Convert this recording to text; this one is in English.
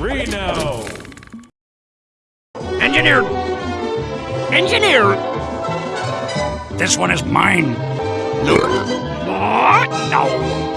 Reno! Engineer! Engineer! This one is mine. What? No.